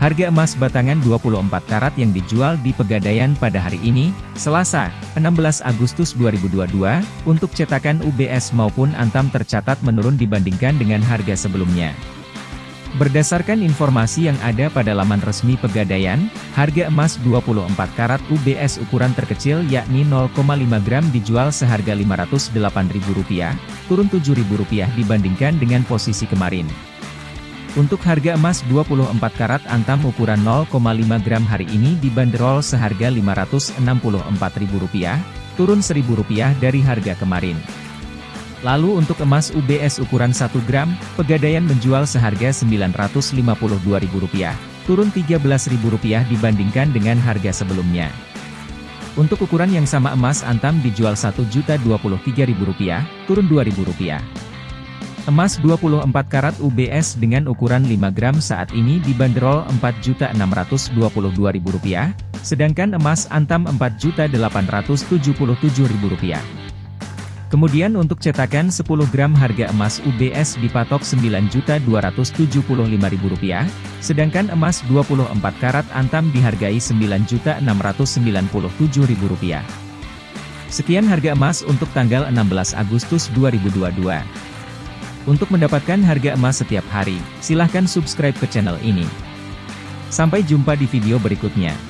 Harga emas batangan 24 karat yang dijual di Pegadaian pada hari ini, Selasa, 16 Agustus 2022, untuk cetakan UBS maupun Antam tercatat menurun dibandingkan dengan harga sebelumnya. Berdasarkan informasi yang ada pada laman resmi Pegadaian, harga emas 24 karat UBS ukuran terkecil yakni 0,5 gram dijual seharga Rp508.000, turun Rp7.000 dibandingkan dengan posisi kemarin. Untuk harga emas 24 karat antam ukuran 0,5 gram hari ini dibanderol seharga Rp564.000, turun Rp1.000 dari harga kemarin. Lalu untuk emas UBS ukuran 1 gram, Pegadaian menjual seharga Rp952.000, turun Rp13.000 dibandingkan dengan harga sebelumnya. Untuk ukuran yang sama emas antam dijual Rp1.023.000, turun Rp2.000. Emas 24 karat UBS dengan ukuran 5 gram saat ini dibanderol Rp4.622.000, sedangkan emas antam Rp4.877.000. Kemudian untuk cetakan 10 gram harga emas UBS dipatok Rp9.275.000, sedangkan emas 24 karat antam dihargai Rp9.697.000. Sekian harga emas untuk tanggal 16 Agustus 2022. Untuk mendapatkan harga emas setiap hari, silahkan subscribe ke channel ini. Sampai jumpa di video berikutnya.